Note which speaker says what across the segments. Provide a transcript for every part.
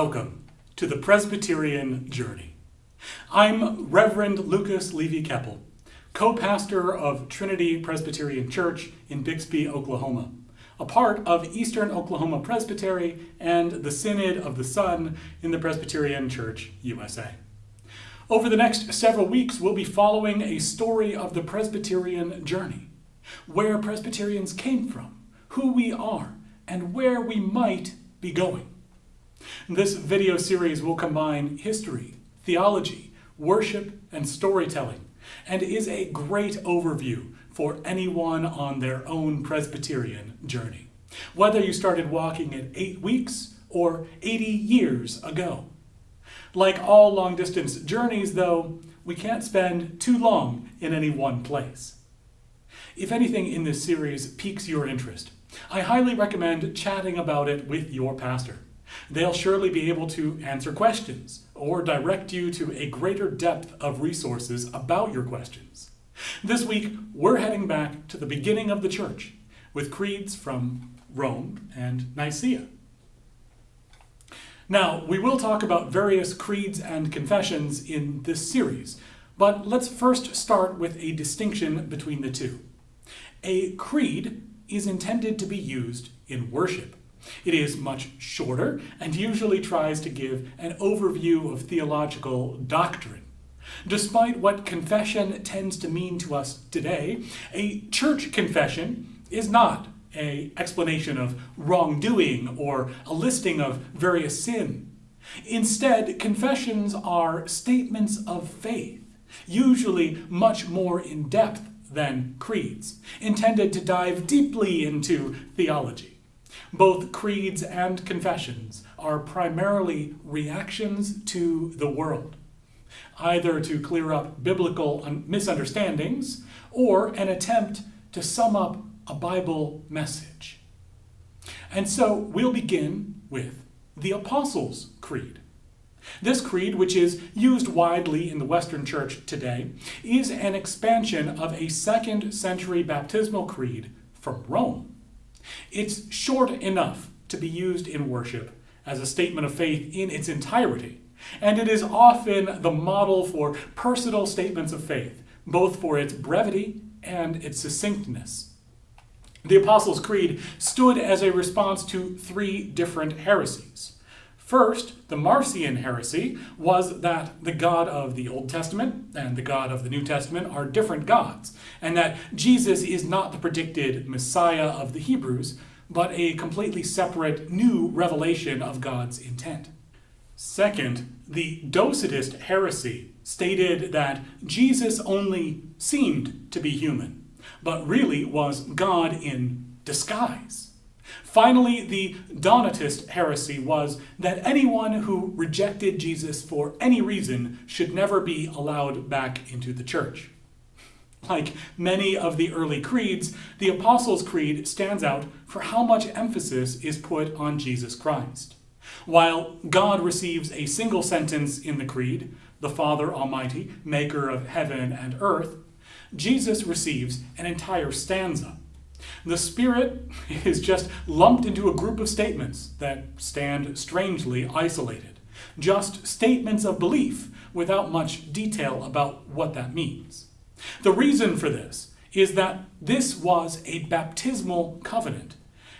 Speaker 1: Welcome to the Presbyterian Journey. I'm Reverend Lucas Levy Keppel, co-pastor of Trinity Presbyterian Church in Bixby, Oklahoma, a part of Eastern Oklahoma Presbytery and the Synod of the Sun in the Presbyterian Church USA. Over the next several weeks, we'll be following a story of the Presbyterian journey, where Presbyterians came from, who we are, and where we might be going. This video series will combine history, theology, worship, and storytelling, and is a great overview for anyone on their own Presbyterian journey, whether you started walking at eight weeks or 80 years ago. Like all long-distance journeys, though, we can't spend too long in any one place. If anything in this series piques your interest, I highly recommend chatting about it with your pastor. They'll surely be able to answer questions or direct you to a greater depth of resources about your questions. This week, we're heading back to the beginning of the church with creeds from Rome and Nicaea. Now, we will talk about various creeds and confessions in this series, but let's first start with a distinction between the two. A creed is intended to be used in worship. It is much shorter and usually tries to give an overview of theological doctrine. Despite what confession tends to mean to us today, a church confession is not a explanation of wrongdoing or a listing of various sin. Instead, confessions are statements of faith, usually much more in depth than creeds, intended to dive deeply into theology. Both creeds and confessions are primarily reactions to the world, either to clear up biblical misunderstandings or an attempt to sum up a Bible message. And so we'll begin with the Apostles' Creed. This creed, which is used widely in the Western Church today, is an expansion of a second century baptismal creed from Rome. It's short enough to be used in worship as a statement of faith in its entirety, and it is often the model for personal statements of faith, both for its brevity and its succinctness. The Apostles' Creed stood as a response to three different heresies. First, the Marcion heresy was that the God of the Old Testament and the God of the New Testament are different gods, and that Jesus is not the predicted Messiah of the Hebrews, but a completely separate new revelation of God's intent. Second, the Docetist heresy stated that Jesus only seemed to be human, but really was God in disguise. Finally, the Donatist heresy was that anyone who rejected Jesus for any reason should never be allowed back into the church. Like many of the early creeds, the Apostles' Creed stands out for how much emphasis is put on Jesus Christ. While God receives a single sentence in the Creed, the Father Almighty, maker of heaven and earth, Jesus receives an entire stanza. The Spirit is just lumped into a group of statements that stand strangely isolated. Just statements of belief without much detail about what that means. The reason for this is that this was a baptismal covenant,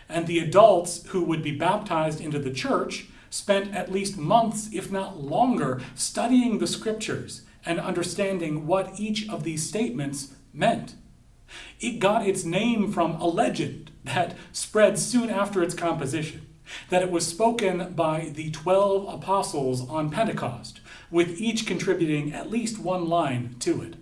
Speaker 1: and the adults who would be baptized into the church spent at least months, if not longer, studying the scriptures and understanding what each of these statements meant. It got its name from a legend that spread soon after its composition, that it was spoken by the 12 apostles on Pentecost, with each contributing at least one line to it.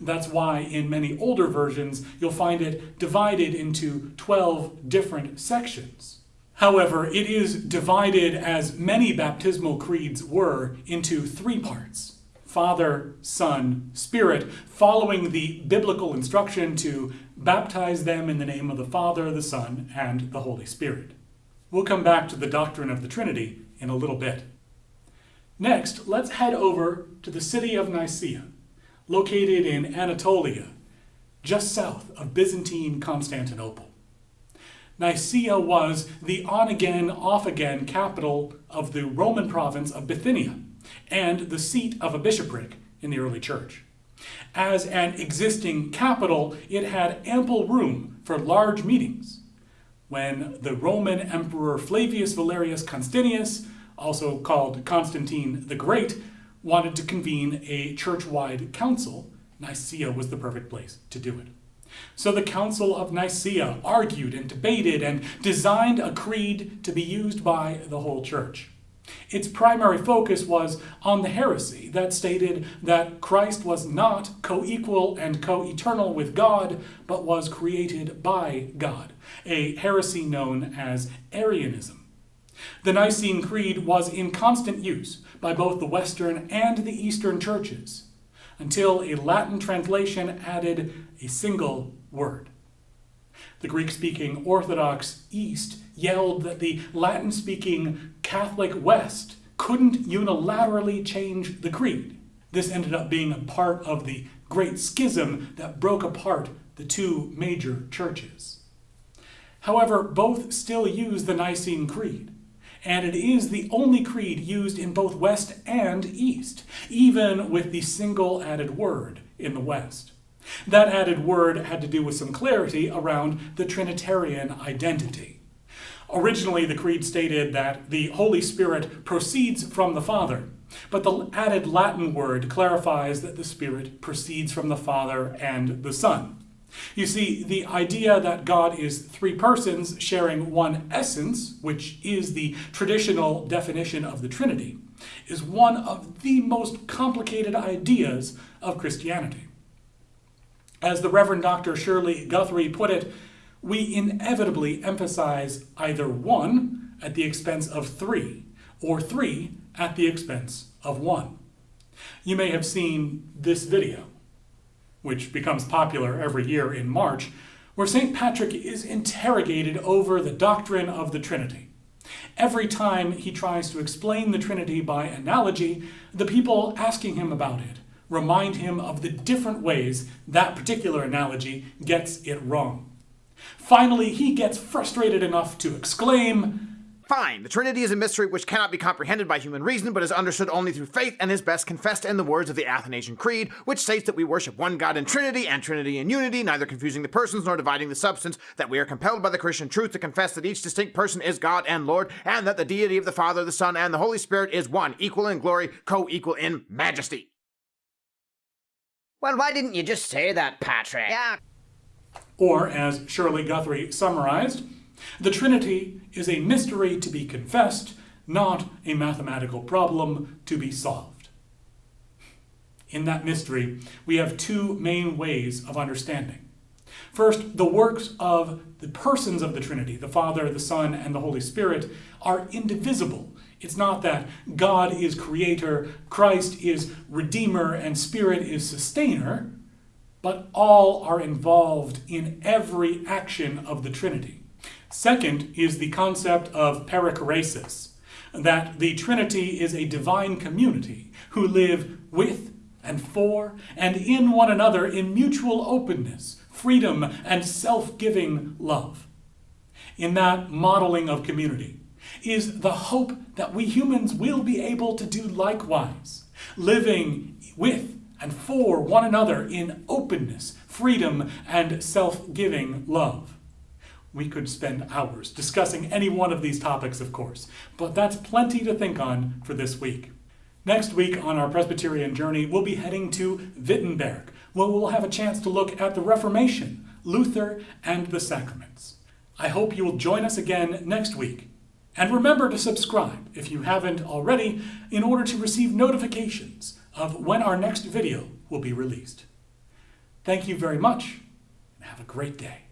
Speaker 1: That's why in many older versions you'll find it divided into 12 different sections. However, it is divided, as many baptismal creeds were, into three parts. Father, Son, Spirit, following the biblical instruction to baptize them in the name of the Father, the Son, and the Holy Spirit. We'll come back to the doctrine of the Trinity in a little bit. Next, let's head over to the city of Nicaea, located in Anatolia, just south of Byzantine Constantinople. Nicaea was the on-again, off-again capital of the Roman province of Bithynia and the seat of a bishopric in the early church. As an existing capital, it had ample room for large meetings. When the Roman Emperor Flavius Valerius Constantius, also called Constantine the Great, wanted to convene a church-wide council, Nicaea was the perfect place to do it. So the Council of Nicaea argued and debated and designed a creed to be used by the whole church. Its primary focus was on the heresy that stated that Christ was not co-equal and co-eternal with God, but was created by God, a heresy known as Arianism. The Nicene Creed was in constant use by both the Western and the Eastern churches, until a Latin translation added a single word. The Greek-speaking Orthodox East yelled that the Latin-speaking Catholic West couldn't unilaterally change the creed. This ended up being a part of the Great Schism that broke apart the two major churches. However, both still use the Nicene Creed, and it is the only creed used in both West and East, even with the single added word in the West. That added word had to do with some clarity around the Trinitarian identity. Originally, the Creed stated that the Holy Spirit proceeds from the Father, but the added Latin word clarifies that the Spirit proceeds from the Father and the Son. You see, the idea that God is three persons sharing one essence, which is the traditional definition of the Trinity, is one of the most complicated ideas of Christianity. As the Reverend Dr. Shirley Guthrie put it, we inevitably emphasize either one at the expense of three, or three at the expense of one. You may have seen this video, which becomes popular every year in March, where St. Patrick is interrogated over the doctrine of the Trinity. Every time he tries to explain the Trinity by analogy, the people asking him about it remind him of the different ways that particular analogy gets it wrong. Finally, he gets frustrated enough to exclaim,
Speaker 2: Fine, the Trinity is a mystery which cannot be comprehended by human reason, but is understood only through faith, and is best confessed in the words of the Athanasian Creed, which states that we worship one God in Trinity, and Trinity in unity, neither confusing the persons nor dividing the substance, that we are compelled by the Christian truth to confess that each distinct person is God and Lord, and that the deity of the Father, the Son, and the Holy Spirit is one, equal in glory, co-equal in majesty.
Speaker 3: Well, why didn't you just say that, Patrick?
Speaker 4: Yeah.
Speaker 1: Or, as Shirley Guthrie summarized, the Trinity is a mystery to be confessed, not a mathematical problem to be solved. In that mystery, we have two main ways of understanding. First, the works of the persons of the Trinity, the Father, the Son, and the Holy Spirit, are indivisible. It's not that God is creator, Christ is redeemer, and Spirit is sustainer, but all are involved in every action of the Trinity. Second is the concept of perichoresis, that the Trinity is a divine community who live with and for and in one another in mutual openness, freedom, and self-giving love. In that modeling of community is the hope that we humans will be able to do likewise, living with and for one another in openness, freedom, and self-giving love. We could spend hours discussing any one of these topics, of course, but that's plenty to think on for this week. Next week on our Presbyterian journey, we'll be heading to Wittenberg, where we'll have a chance to look at the Reformation, Luther, and the sacraments. I hope you will join us again next week. And remember to subscribe if you haven't already in order to receive notifications of when our next video will be released. Thank you very much and have a great day.